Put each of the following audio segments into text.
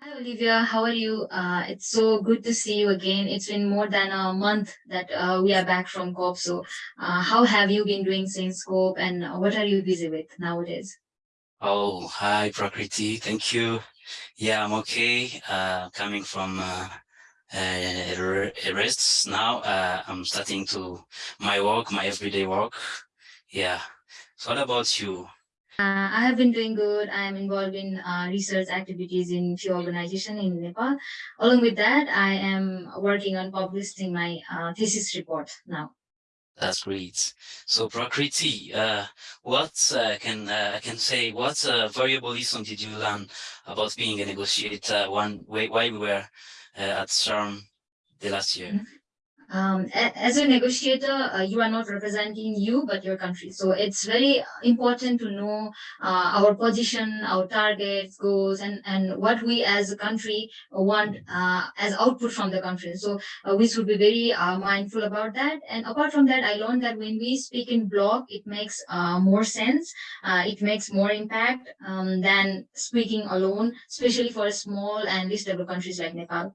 Hi Olivia, how are you? Uh, it's so good to see you again. It's been more than a month that uh, we are back from COP. So, uh, how have you been doing since COP and what are you busy with nowadays? Oh, hi Prakriti. Thank you. Yeah, I'm okay. Uh, coming from uh, uh, rest now. Uh, I'm starting to my work, my everyday work. Yeah. So what about you? Uh, I have been doing good. I am involved in uh, research activities in few organizations in Nepal. Along with that, I am working on publishing my uh, thesis report now. That's great. So Prakriti, uh, what uh, can uh, I can say? What uh, variable lesson did you learn about being a negotiator? One why we were uh, at Sharm the last year. Mm -hmm um, as a negotiator, uh, you are not representing you, but your country. So it's very important to know uh, our position, our targets, goals, and, and what we as a country want uh, as output from the country. So uh, we should be very uh, mindful about that. And apart from that, I learned that when we speak in block, it makes uh, more sense. it makes more impact um, than speaking alone, especially for small and least developed countries like Nepal.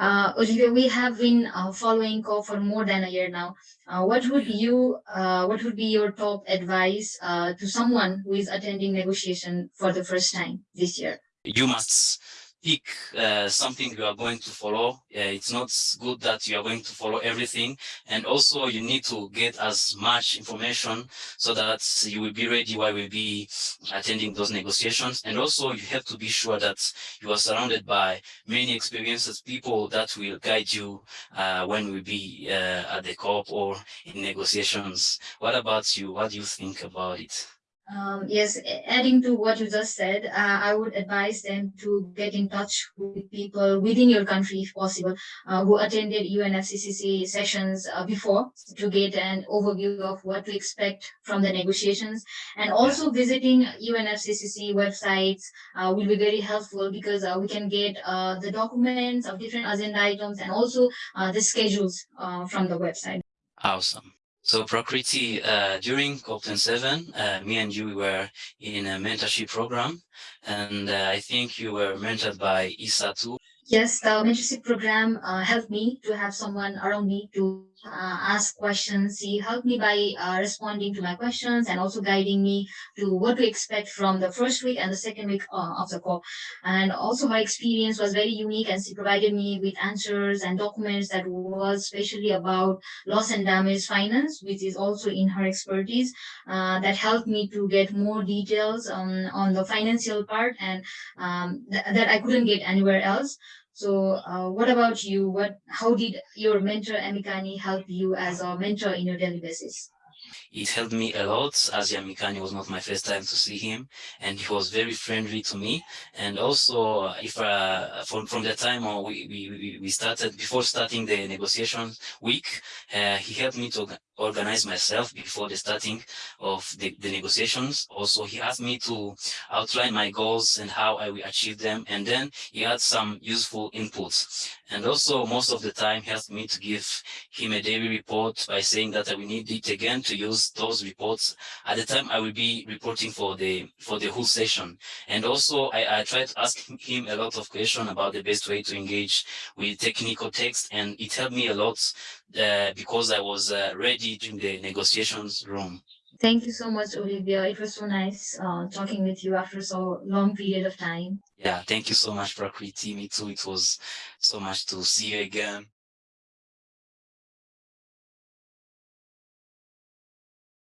Olivia, we have been following for more than a year now. Uh, what would you, uh, what would be your top advice uh, to someone who is attending negotiation for the first time this year? You must pick uh, something you are going to follow. Uh, it's not good that you are going to follow everything. And also you need to get as much information so that you will be ready while we'll be attending those negotiations. And also you have to be sure that you are surrounded by many experienced people that will guide you uh, when we'll be uh, at the COP or in negotiations. What about you? What do you think about it? Um, yes, adding to what you just said, uh, I would advise them to get in touch with people within your country, if possible, uh, who attended UNFCCC sessions uh, before to get an overview of what to expect from the negotiations. And also visiting UNFCCC websites uh, will be very helpful because uh, we can get uh, the documents of different agenda items and also the schedules from the website. Awesome. So Prakriti, uh, during COP27, uh, me and you were in a mentorship program, and uh, I think you were mentored by ISA too. Yes, the mentorship program uh, helped me to have someone around me to uh, ask questions. He helped me by uh, responding to my questions and also guiding me to what to expect from the first week and the second week uh, of the call. And also her experience was very unique and she provided me with answers and documents that was especially about loss and damage finance, which is also in her expertise, uh, that helped me to get more details on, on the financial part and um, th that I couldn't get anywhere else. So uh, what about you? What, how did your mentor Yamikani help you as a mentor in your daily basis? It helped me a lot as Yamikani was not my first time to see him and he was very friendly to me. And also if uh, from, from the time we, we, we started, before starting the negotiations week, uh, he helped me to organize myself before the starting of the, the, negotiations. Also, he asked me to outline my goals and how I will achieve them. And then he had some useful inputs. And also, most of the time, he asked me to give him a daily report by saying that I will need it again to use those reports. At the time, I will be reporting for the for the whole session. And also, I, I tried to ask him a lot of questions about the best way to engage with technical text. And it helped me a lot uh, because I was uh, ready during the negotiations room. Thank you so much, Olivia. It was so nice uh, talking with you after so long period of time. Yeah, thank you so much, Prakriti. Me too. It was so much to see you again.